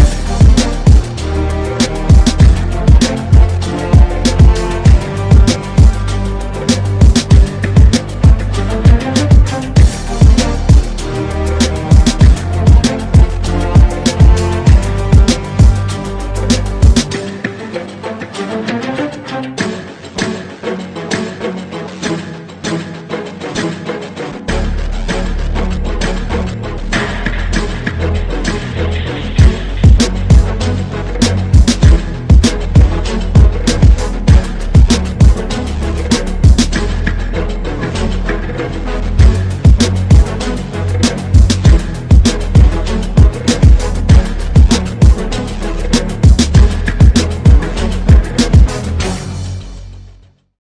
Yeah.